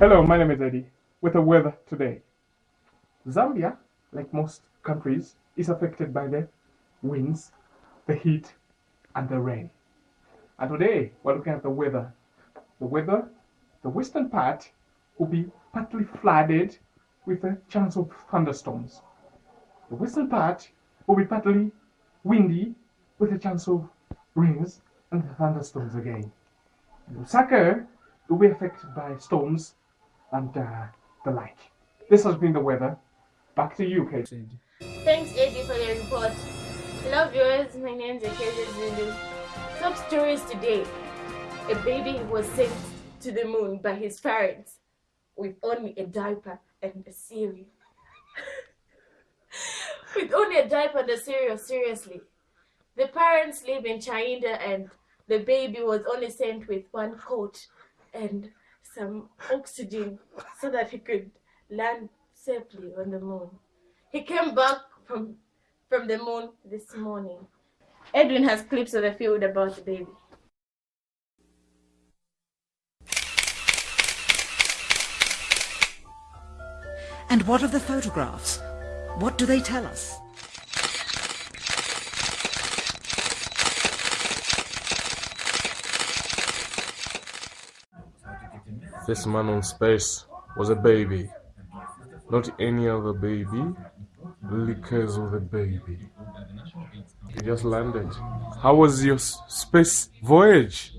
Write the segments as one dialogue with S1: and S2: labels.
S1: Hello, my name is Eddie. With the weather today, Zambia, like most countries, is affected by the winds, the heat, and the rain. And today, we're looking at the weather. The weather, the western part will be partly flooded with a chance of thunderstorms. The western part will be partly windy with a chance of rains and thunderstorms again. Lusaka will be affected by storms and uh, the like. This has been the weather. Back to you, Kate.
S2: Thanks, Eddie, for the report. Hello, viewers. My name is Ekeze Zulu. Top stories today. A baby was sent to the moon by his parents with only a diaper and a cereal. with only a diaper and a cereal, seriously. The parents live in China and the baby was only sent with one coat and some oxygen so that he could land safely on the moon. He came back from from the moon this morning. Edwin has clips of the field about the baby.
S3: And what of the photographs? What do they tell us?
S4: This man on space was a baby. Not any other baby, because of the baby. You just landed. How was your space voyage?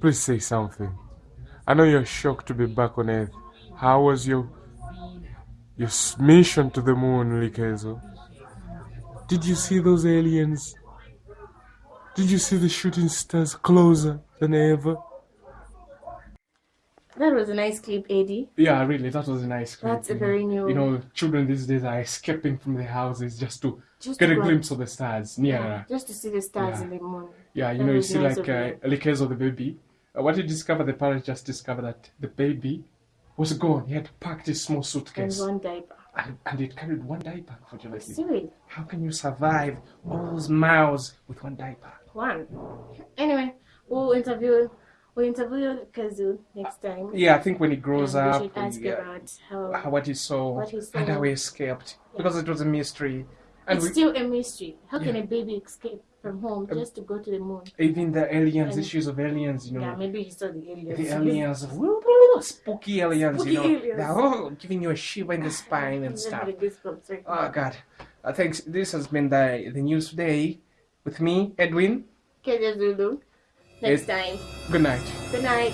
S4: Please say something. I know you're shocked to be back on Earth. How was your your mission to the moon, Likezo? Did you see those aliens? Did you see the shooting stars closer than ever?
S2: That was a nice clip, Eddie.
S1: Yeah, really, that was a nice clip.
S2: That's a very
S1: know.
S2: new.
S1: You know, children these days are escaping from their houses just to
S2: Just
S1: get
S2: to
S1: a
S2: go
S1: glimpse of the stars nearer.
S2: Yeah, just to see the stars
S1: Yeah.
S2: in the morning.
S1: Yeah, you
S2: That
S1: know, you see,
S2: nice
S1: like uh,
S2: you.
S1: the case of the baby. Uh, what he discovered, the parents just discovered that the baby was gone. He had packed his small suitcase.
S2: And one diaper.
S1: and, and it carried one diaper. Unfortunately,
S2: Cereal.
S1: how can you survive all those miles with one diaper?
S2: One. Anyway, we'll interview we'll interview Kazu next time.
S1: Yeah, I think when he grows
S2: and we
S1: up,
S2: should ask
S1: yeah,
S2: about how
S1: how- what he saw
S2: What he
S1: and how he escaped because it was a mystery. And
S2: it's
S1: we,
S2: still a mystery. How can a baby escape from home
S1: Um,
S2: just to go to the moon?
S1: even the aliens,
S2: And-
S1: issues of aliens, you know.
S2: Yeah, maybe he saw the aliens.
S1: The aliens, woo, woo, spooky aliens,
S2: Spooky
S1: you know,
S2: aliens.
S1: they're oh, giving you a shiver in the spine and stuff.
S2: right
S1: Oh. God! Uh, thanks. This has been the the news today with me, Edwin.
S2: Kazu Zulu. Next
S1: Yes.
S2: time.
S1: Good night.
S2: Good night.